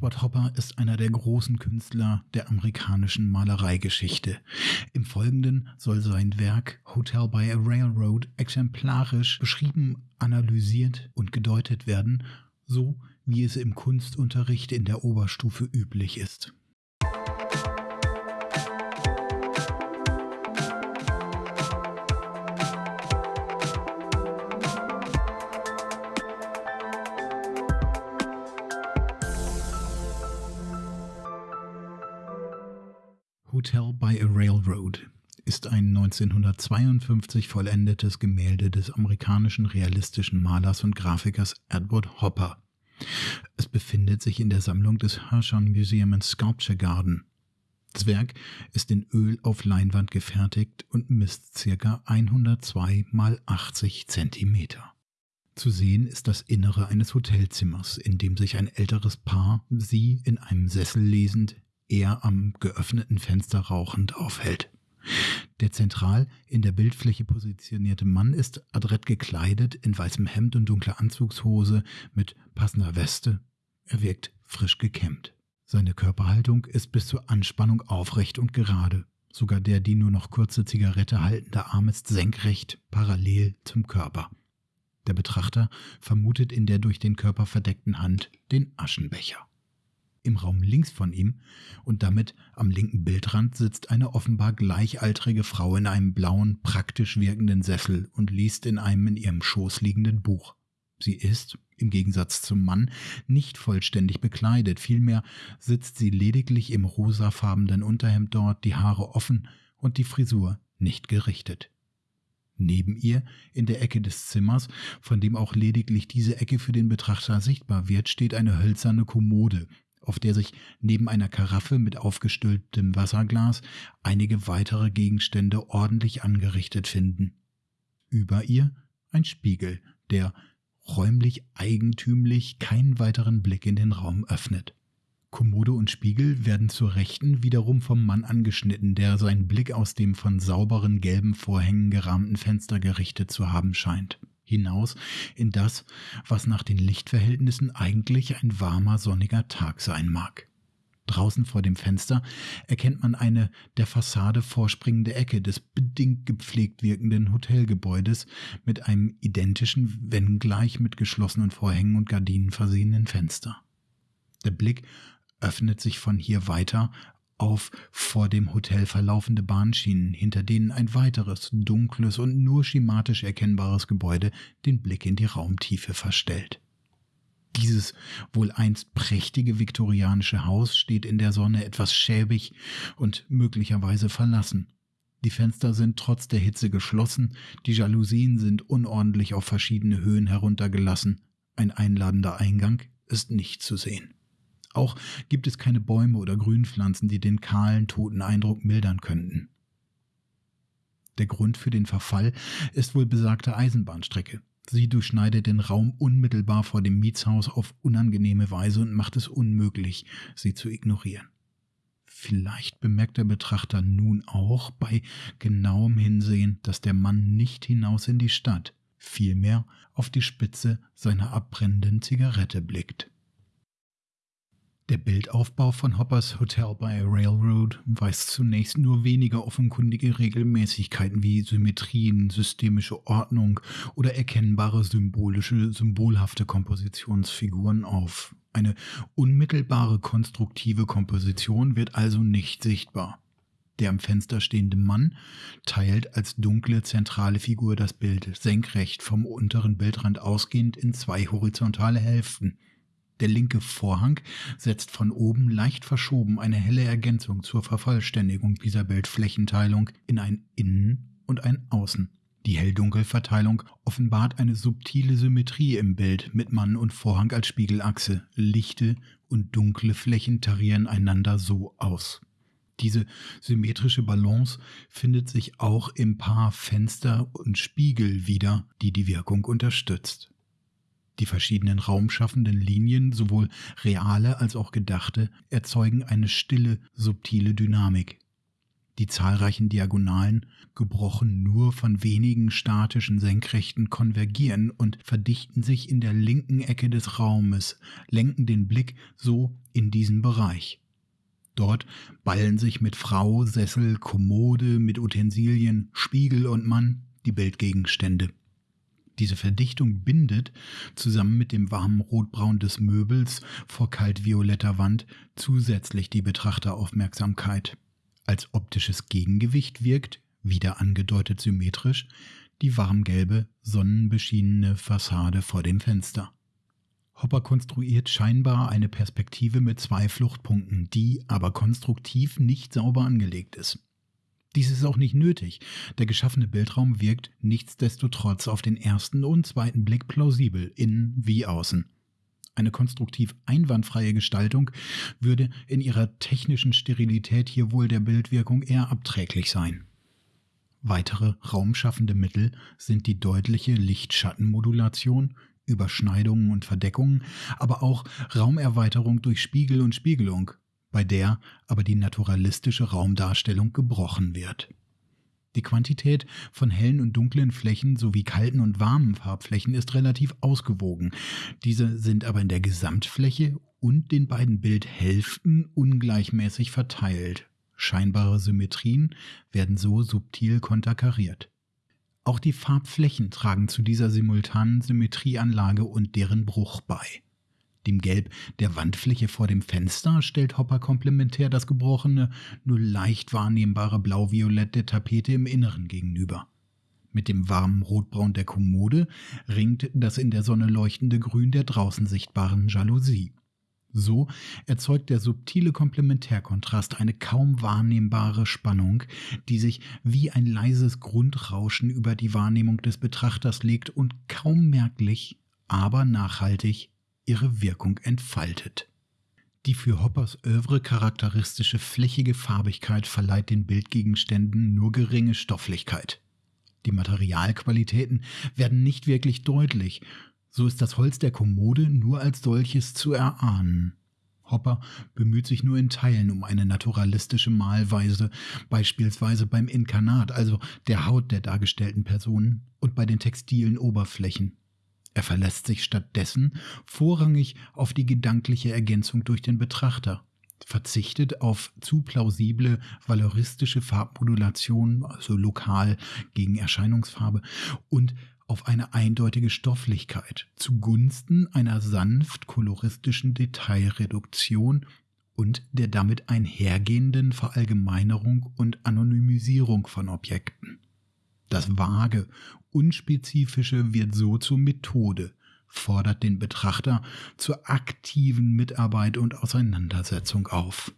Edward Hopper ist einer der großen Künstler der amerikanischen Malereigeschichte. Im Folgenden soll sein Werk Hotel by a Railroad exemplarisch beschrieben, analysiert und gedeutet werden, so wie es im Kunstunterricht in der Oberstufe üblich ist. Hotel by a Railroad ist ein 1952 vollendetes Gemälde des amerikanischen realistischen Malers und Grafikers Edward Hopper. Es befindet sich in der Sammlung des Hirshon Museum and Sculpture Garden. Das Werk ist in Öl auf Leinwand gefertigt und misst ca. 102 mal 80 Zentimeter. Zu sehen ist das Innere eines Hotelzimmers, in dem sich ein älteres Paar, sie in einem Sessel lesend, er am geöffneten Fenster rauchend aufhält. Der zentral in der Bildfläche positionierte Mann ist adrett gekleidet in weißem Hemd und dunkler Anzugshose mit passender Weste. Er wirkt frisch gekämmt. Seine Körperhaltung ist bis zur Anspannung aufrecht und gerade. Sogar der die nur noch kurze Zigarette haltende Arm ist senkrecht, parallel zum Körper. Der Betrachter vermutet in der durch den Körper verdeckten Hand den Aschenbecher. Im Raum links von ihm und damit am linken Bildrand sitzt eine offenbar gleichaltrige Frau in einem blauen, praktisch wirkenden Sessel und liest in einem in ihrem Schoß liegenden Buch. Sie ist, im Gegensatz zum Mann, nicht vollständig bekleidet, vielmehr sitzt sie lediglich im rosafarbenen Unterhemd dort, die Haare offen und die Frisur nicht gerichtet. Neben ihr, in der Ecke des Zimmers, von dem auch lediglich diese Ecke für den Betrachter sichtbar wird, steht eine hölzerne Kommode, auf der sich neben einer Karaffe mit aufgestülptem Wasserglas einige weitere Gegenstände ordentlich angerichtet finden. Über ihr ein Spiegel, der räumlich eigentümlich keinen weiteren Blick in den Raum öffnet. Kommode und Spiegel werden zur Rechten wiederum vom Mann angeschnitten, der seinen Blick aus dem von sauberen gelben Vorhängen gerahmten Fenster gerichtet zu haben scheint hinaus in das, was nach den Lichtverhältnissen eigentlich ein warmer, sonniger Tag sein mag. Draußen vor dem Fenster erkennt man eine der Fassade vorspringende Ecke des bedingt gepflegt wirkenden Hotelgebäudes mit einem identischen, wenngleich mit geschlossenen Vorhängen und Gardinen versehenen Fenster. Der Blick öffnet sich von hier weiter auf vor dem Hotel verlaufende Bahnschienen, hinter denen ein weiteres, dunkles und nur schematisch erkennbares Gebäude den Blick in die Raumtiefe verstellt. Dieses wohl einst prächtige viktorianische Haus steht in der Sonne etwas schäbig und möglicherweise verlassen. Die Fenster sind trotz der Hitze geschlossen, die Jalousien sind unordentlich auf verschiedene Höhen heruntergelassen, ein einladender Eingang ist nicht zu sehen. Auch gibt es keine Bäume oder Grünpflanzen, die den kahlen, toten Eindruck mildern könnten. Der Grund für den Verfall ist wohl besagte Eisenbahnstrecke. Sie durchschneidet den Raum unmittelbar vor dem Mietshaus auf unangenehme Weise und macht es unmöglich, sie zu ignorieren. Vielleicht bemerkt der Betrachter nun auch bei genauem Hinsehen, dass der Mann nicht hinaus in die Stadt, vielmehr auf die Spitze seiner abbrennenden Zigarette blickt. Der Bildaufbau von Hoppers Hotel by Railroad weist zunächst nur wenige offenkundige Regelmäßigkeiten wie Symmetrien, systemische Ordnung oder erkennbare symbolische, symbolhafte Kompositionsfiguren auf. Eine unmittelbare konstruktive Komposition wird also nicht sichtbar. Der am Fenster stehende Mann teilt als dunkle zentrale Figur das Bild senkrecht vom unteren Bildrand ausgehend in zwei horizontale Hälften – der linke Vorhang setzt von oben leicht verschoben eine helle Ergänzung zur Vervollständigung dieser Bildflächenteilung in ein Innen und ein Außen. Die Hell-Dunkel-Verteilung offenbart eine subtile Symmetrie im Bild mit Mann und Vorhang als Spiegelachse. Lichte und dunkle Flächen tarieren einander so aus. Diese symmetrische Balance findet sich auch im Paar Fenster und Spiegel wieder, die die Wirkung unterstützt. Die verschiedenen raumschaffenden Linien, sowohl reale als auch gedachte, erzeugen eine stille, subtile Dynamik. Die zahlreichen Diagonalen, gebrochen nur von wenigen statischen Senkrechten, konvergieren und verdichten sich in der linken Ecke des Raumes, lenken den Blick so in diesen Bereich. Dort ballen sich mit Frau, Sessel, Kommode, mit Utensilien, Spiegel und Mann die Bildgegenstände. Diese Verdichtung bindet, zusammen mit dem warmen Rotbraun des Möbels vor kaltvioletter Wand, zusätzlich die Betrachteraufmerksamkeit. Als optisches Gegengewicht wirkt, wieder angedeutet symmetrisch, die warmgelbe, sonnenbeschienene Fassade vor dem Fenster. Hopper konstruiert scheinbar eine Perspektive mit zwei Fluchtpunkten, die aber konstruktiv nicht sauber angelegt ist. Dies ist auch nicht nötig. Der geschaffene Bildraum wirkt nichtsdestotrotz auf den ersten und zweiten Blick plausibel, innen wie außen. Eine konstruktiv einwandfreie Gestaltung würde in ihrer technischen Sterilität hier wohl der Bildwirkung eher abträglich sein. Weitere raumschaffende Mittel sind die deutliche Lichtschattenmodulation, Überschneidungen und Verdeckungen, aber auch Raumerweiterung durch Spiegel und Spiegelung, bei der aber die naturalistische Raumdarstellung gebrochen wird. Die Quantität von hellen und dunklen Flächen sowie kalten und warmen Farbflächen ist relativ ausgewogen. Diese sind aber in der Gesamtfläche und den beiden Bildhälften ungleichmäßig verteilt. Scheinbare Symmetrien werden so subtil konterkariert. Auch die Farbflächen tragen zu dieser simultanen Symmetrieanlage und deren Bruch bei. Dem Gelb der Wandfläche vor dem Fenster stellt Hopper komplementär das gebrochene, nur leicht wahrnehmbare Blau-Violett der Tapete im Inneren gegenüber. Mit dem warmen Rotbraun der Kommode ringt das in der Sonne leuchtende Grün der draußen sichtbaren Jalousie. So erzeugt der subtile Komplementärkontrast eine kaum wahrnehmbare Spannung, die sich wie ein leises Grundrauschen über die Wahrnehmung des Betrachters legt und kaum merklich, aber nachhaltig ihre Wirkung entfaltet. Die für Hoppers Övre charakteristische flächige Farbigkeit verleiht den Bildgegenständen nur geringe Stofflichkeit. Die Materialqualitäten werden nicht wirklich deutlich, so ist das Holz der Kommode nur als solches zu erahnen. Hopper bemüht sich nur in Teilen um eine naturalistische Malweise, beispielsweise beim Inkarnat, also der Haut der dargestellten Personen, und bei den textilen Oberflächen. Er verlässt sich stattdessen vorrangig auf die gedankliche Ergänzung durch den Betrachter, verzichtet auf zu plausible valoristische Farbmodulation, also lokal gegen Erscheinungsfarbe, und auf eine eindeutige Stofflichkeit zugunsten einer sanft koloristischen Detailreduktion und der damit einhergehenden Verallgemeinerung und Anonymisierung von Objekten. Das Vage, Unspezifische wird so zur Methode, fordert den Betrachter zur aktiven Mitarbeit und Auseinandersetzung auf.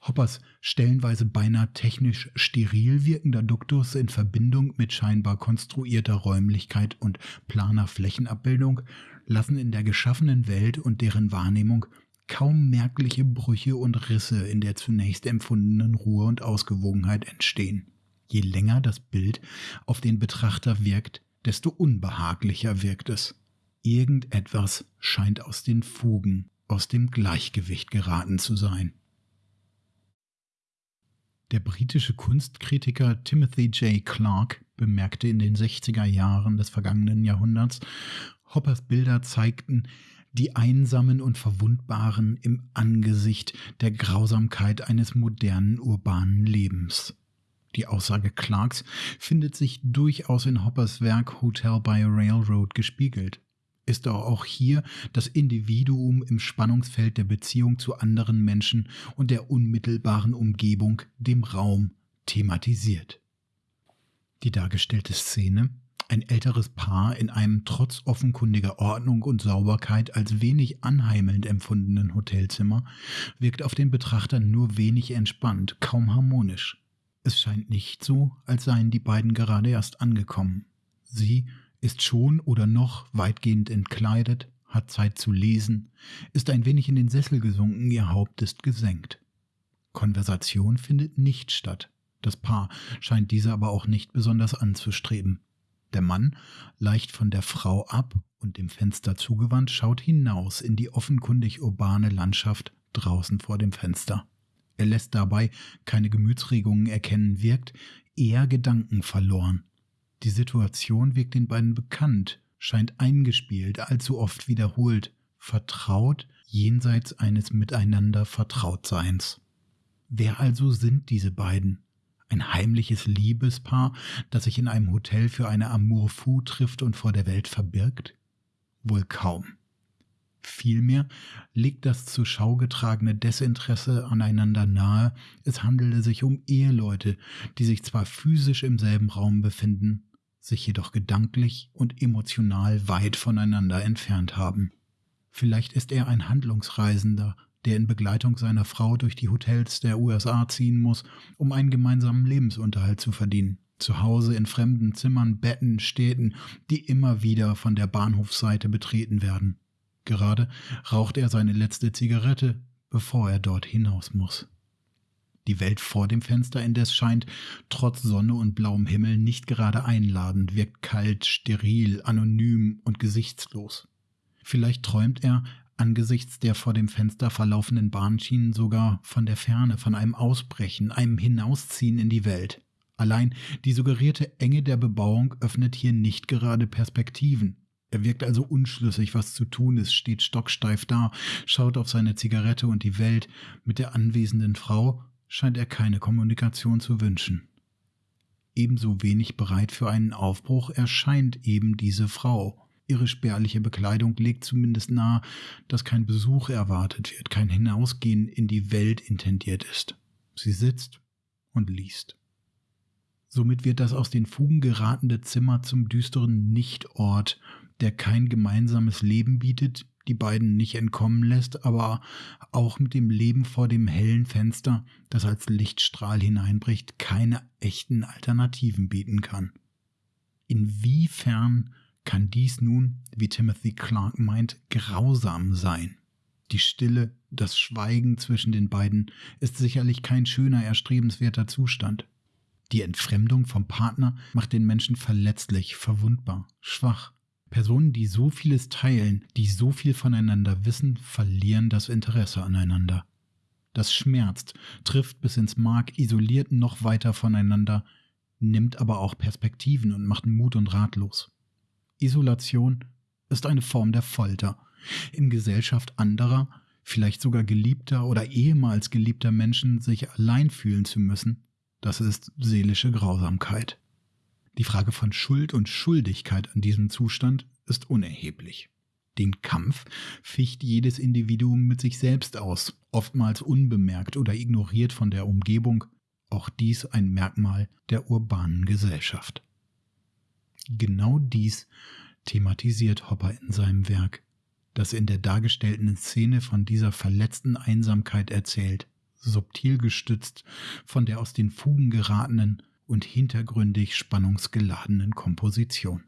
Hoppers stellenweise beinahe technisch steril wirkender Duktus in Verbindung mit scheinbar konstruierter Räumlichkeit und planer Flächenabbildung lassen in der geschaffenen Welt und deren Wahrnehmung kaum merkliche Brüche und Risse in der zunächst empfundenen Ruhe und Ausgewogenheit entstehen. Je länger das Bild auf den Betrachter wirkt, desto unbehaglicher wirkt es. Irgendetwas scheint aus den Fugen, aus dem Gleichgewicht geraten zu sein. Der britische Kunstkritiker Timothy J. Clark bemerkte in den 60er Jahren des vergangenen Jahrhunderts, Hoppers Bilder zeigten die Einsamen und Verwundbaren im Angesicht der Grausamkeit eines modernen urbanen Lebens. Die Aussage Clarks findet sich durchaus in Hoppers Werk Hotel by a Railroad gespiegelt. Ist auch hier das Individuum im Spannungsfeld der Beziehung zu anderen Menschen und der unmittelbaren Umgebung, dem Raum, thematisiert. Die dargestellte Szene, ein älteres Paar in einem trotz offenkundiger Ordnung und Sauberkeit als wenig anheimelnd empfundenen Hotelzimmer, wirkt auf den Betrachter nur wenig entspannt, kaum harmonisch. Es scheint nicht so, als seien die beiden gerade erst angekommen. Sie ist schon oder noch weitgehend entkleidet, hat Zeit zu lesen, ist ein wenig in den Sessel gesunken, ihr Haupt ist gesenkt. Konversation findet nicht statt. Das Paar scheint diese aber auch nicht besonders anzustreben. Der Mann, leicht von der Frau ab und dem Fenster zugewandt, schaut hinaus in die offenkundig urbane Landschaft draußen vor dem Fenster. Er lässt dabei keine Gemütsregungen erkennen, wirkt eher Gedanken verloren. Die Situation wirkt den beiden bekannt, scheint eingespielt, allzu oft wiederholt, vertraut, jenseits eines Miteinander Vertrautseins. Wer also sind diese beiden? Ein heimliches Liebespaar, das sich in einem Hotel für eine Amour fou trifft und vor der Welt verbirgt? Wohl kaum. Vielmehr liegt das zur Schau getragene Desinteresse aneinander nahe, es handele sich um Eheleute, die sich zwar physisch im selben Raum befinden, sich jedoch gedanklich und emotional weit voneinander entfernt haben. Vielleicht ist er ein Handlungsreisender, der in Begleitung seiner Frau durch die Hotels der USA ziehen muss, um einen gemeinsamen Lebensunterhalt zu verdienen. Zu Hause in fremden Zimmern, Betten, Städten, die immer wieder von der Bahnhofsseite betreten werden. Gerade raucht er seine letzte Zigarette, bevor er dort hinaus muss. Die Welt vor dem Fenster indes scheint, trotz Sonne und blauem Himmel, nicht gerade einladend, wirkt kalt, steril, anonym und gesichtslos. Vielleicht träumt er, angesichts der vor dem Fenster verlaufenden Bahnschienen sogar von der Ferne, von einem Ausbrechen, einem Hinausziehen in die Welt. Allein die suggerierte Enge der Bebauung öffnet hier nicht gerade Perspektiven. Er wirkt also unschlüssig, was zu tun ist, steht stocksteif da, schaut auf seine Zigarette und die Welt. Mit der anwesenden Frau scheint er keine Kommunikation zu wünschen. Ebenso wenig bereit für einen Aufbruch erscheint eben diese Frau. Ihre spärliche Bekleidung legt zumindest nahe, dass kein Besuch erwartet wird, kein Hinausgehen in die Welt intendiert ist. Sie sitzt und liest. Somit wird das aus den Fugen geratene Zimmer zum düsteren Nichtort, der kein gemeinsames Leben bietet, die beiden nicht entkommen lässt, aber auch mit dem Leben vor dem hellen Fenster, das als Lichtstrahl hineinbricht, keine echten Alternativen bieten kann. Inwiefern kann dies nun, wie Timothy Clark meint, grausam sein. Die Stille, das Schweigen zwischen den beiden ist sicherlich kein schöner, erstrebenswerter Zustand. Die Entfremdung vom Partner macht den Menschen verletzlich, verwundbar, schwach. Personen, die so vieles teilen, die so viel voneinander wissen, verlieren das Interesse aneinander. Das schmerzt, trifft bis ins Mark, isoliert noch weiter voneinander, nimmt aber auch Perspektiven und macht Mut und ratlos. Isolation ist eine Form der Folter. In Gesellschaft anderer, vielleicht sogar geliebter oder ehemals geliebter Menschen sich allein fühlen zu müssen, das ist seelische Grausamkeit. Die Frage von Schuld und Schuldigkeit an diesem Zustand ist unerheblich. Den Kampf ficht jedes Individuum mit sich selbst aus, oftmals unbemerkt oder ignoriert von der Umgebung, auch dies ein Merkmal der urbanen Gesellschaft. Genau dies thematisiert Hopper in seinem Werk, das in der dargestellten Szene von dieser verletzten Einsamkeit erzählt, subtil gestützt von der aus den Fugen geratenen und hintergründig spannungsgeladenen Komposition.